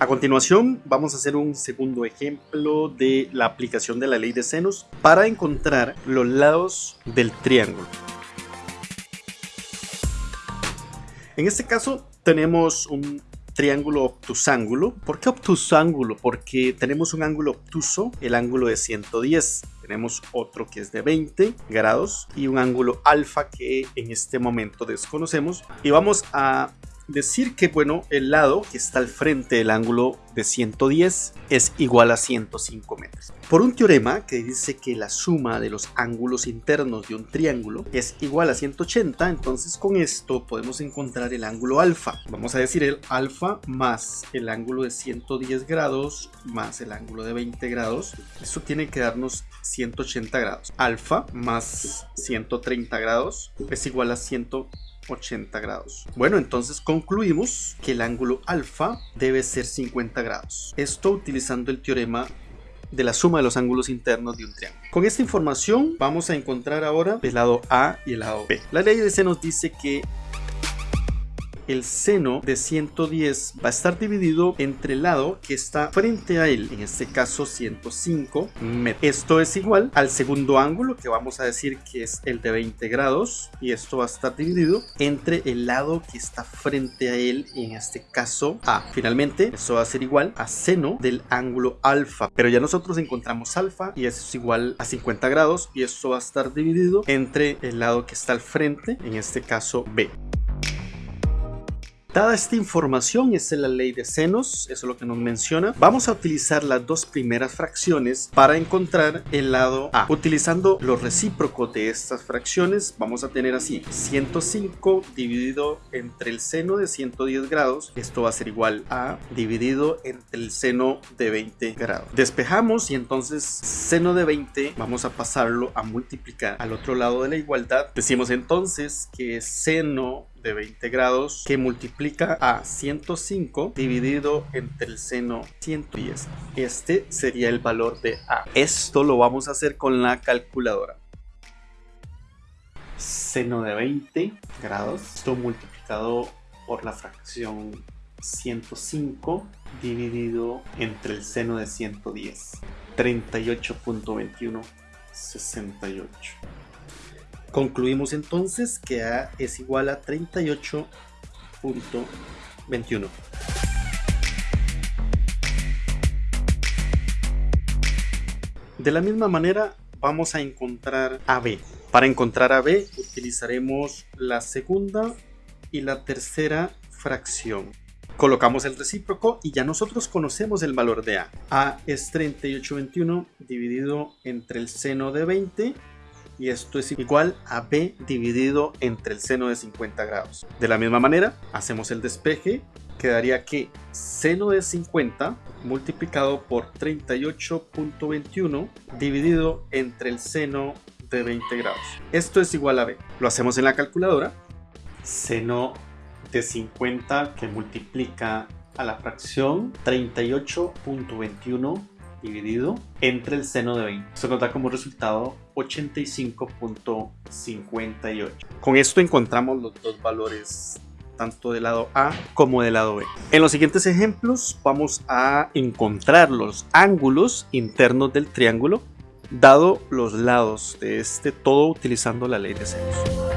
A continuación vamos a hacer un segundo ejemplo de la aplicación de la ley de senos para encontrar los lados del triángulo. En este caso tenemos un triángulo obtusángulo. ¿Por qué obtusángulo? Porque tenemos un ángulo obtuso, el ángulo de 110. Tenemos otro que es de 20 grados y un ángulo alfa que en este momento desconocemos. Y vamos a decir que bueno, el lado que está al frente del ángulo de 110 es igual a 105 metros. Por un teorema que dice que la suma de los ángulos internos de un triángulo es igual a 180, entonces con esto podemos encontrar el ángulo alfa. Vamos a decir el alfa más el ángulo de 110 grados más el ángulo de 20 grados. Eso tiene que darnos 180 grados. Alfa más 130 grados es igual a 180 80 grados. Bueno, entonces concluimos que el ángulo alfa debe ser 50 grados. Esto utilizando el teorema de la suma de los ángulos internos de un triángulo. Con esta información vamos a encontrar ahora el lado A y el lado B. La ley de C nos dice que el seno de 110 va a estar dividido entre el lado que está frente a él, en este caso 105 metros. Esto es igual al segundo ángulo que vamos a decir que es el de 20 grados y esto va a estar dividido entre el lado que está frente a él, en este caso A. Finalmente, esto va a ser igual a seno del ángulo alfa, pero ya nosotros encontramos alfa y eso es igual a 50 grados y esto va a estar dividido entre el lado que está al frente, en este caso B. Dada esta información, esa es la ley de senos, eso es lo que nos menciona. Vamos a utilizar las dos primeras fracciones para encontrar el lado A. Utilizando los recíprocos de estas fracciones, vamos a tener así 105 dividido entre el seno de 110 grados. Esto va a ser igual a dividido entre el seno de 20 grados. Despejamos y entonces seno de 20 vamos a pasarlo a multiplicar al otro lado de la igualdad. Decimos entonces que seno de 20 grados que multiplica a 105 dividido entre el seno 110. Este sería el valor de A. Esto lo vamos a hacer con la calculadora. Seno de 20 grados, esto multiplicado por la fracción 105 dividido entre el seno de 110. 38.21 68 Concluimos entonces que A es igual a 38.21. De la misma manera vamos a encontrar AB. Para encontrar AB utilizaremos la segunda y la tercera fracción. Colocamos el recíproco y ya nosotros conocemos el valor de A. A es 38.21 dividido entre el seno de 20 y esto es igual a b dividido entre el seno de 50 grados. De la misma manera, hacemos el despeje, quedaría que seno de 50 multiplicado por 38.21 dividido entre el seno de 20 grados. Esto es igual a b. Lo hacemos en la calculadora. Seno de 50 que multiplica a la fracción 38.21 dividido entre el seno de 20. Esto nos da como resultado 85.58. Con esto encontramos los dos valores tanto del lado A como del lado B. En los siguientes ejemplos vamos a encontrar los ángulos internos del triángulo dado los lados de este todo utilizando la ley de senos.